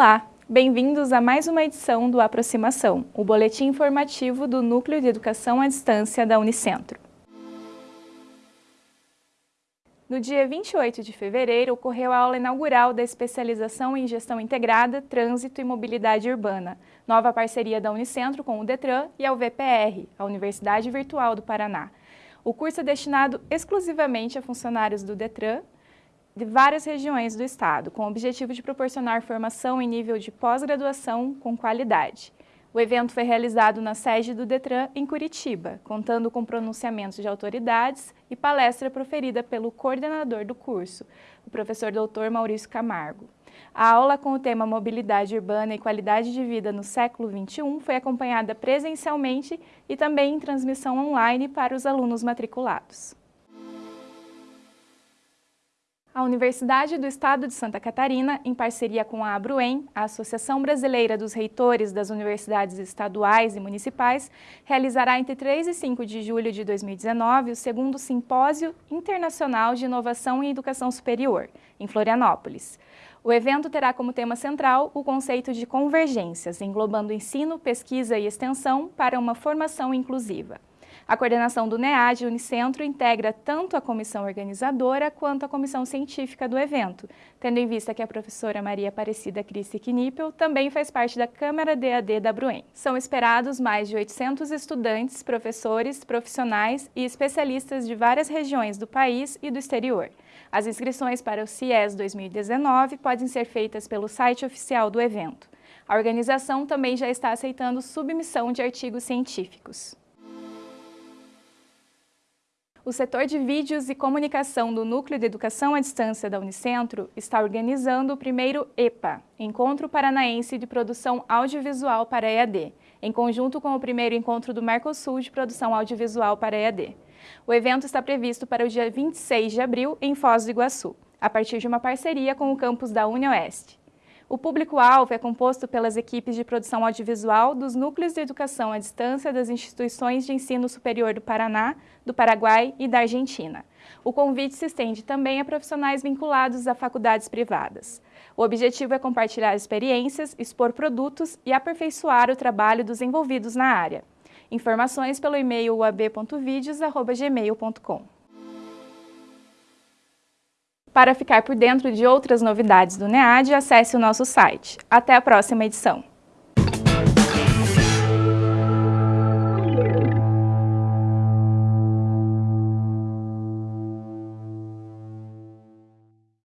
Olá, bem-vindos a mais uma edição do Aproximação, o boletim informativo do Núcleo de Educação à Distância da Unicentro. No dia 28 de fevereiro, ocorreu a aula inaugural da especialização em Gestão Integrada, Trânsito e Mobilidade Urbana, nova parceria da Unicentro com o DETRAN e a UVPR, a Universidade Virtual do Paraná. O curso é destinado exclusivamente a funcionários do DETRAN, de várias regiões do estado, com o objetivo de proporcionar formação em nível de pós-graduação com qualidade. O evento foi realizado na sede do DETRAN em Curitiba, contando com pronunciamentos de autoridades e palestra proferida pelo coordenador do curso, o professor doutor Maurício Camargo. A aula com o tema Mobilidade Urbana e Qualidade de Vida no século XXI foi acompanhada presencialmente e também em transmissão online para os alunos matriculados. A Universidade do Estado de Santa Catarina, em parceria com a Abruen, a Associação Brasileira dos Reitores das Universidades Estaduais e Municipais, realizará entre 3 e 5 de julho de 2019 o segundo Simpósio Internacional de Inovação em Educação Superior, em Florianópolis. O evento terá como tema central o conceito de convergências, englobando ensino, pesquisa e extensão para uma formação inclusiva. A coordenação do NEAD Unicentro integra tanto a comissão organizadora quanto a comissão científica do evento, tendo em vista que a professora Maria Aparecida Cristi Knippel também faz parte da Câmara DAD da Bruen. São esperados mais de 800 estudantes, professores, profissionais e especialistas de várias regiões do país e do exterior. As inscrições para o CIES 2019 podem ser feitas pelo site oficial do evento. A organização também já está aceitando submissão de artigos científicos. O setor de vídeos e comunicação do Núcleo de Educação à Distância da Unicentro está organizando o primeiro EPA, Encontro Paranaense de Produção Audiovisual para EAD, em conjunto com o primeiro encontro do Mercosul de Produção Audiovisual para EAD. O evento está previsto para o dia 26 de abril em Foz do Iguaçu, a partir de uma parceria com o campus da UniOeste. O público-alvo é composto pelas equipes de produção audiovisual dos núcleos de educação à distância das instituições de ensino superior do Paraná, do Paraguai e da Argentina. O convite se estende também a profissionais vinculados a faculdades privadas. O objetivo é compartilhar experiências, expor produtos e aperfeiçoar o trabalho dos envolvidos na área. Informações pelo e-mail uab.videos.gmail.com. Para ficar por dentro de outras novidades do NEAD, acesse o nosso site. Até a próxima edição!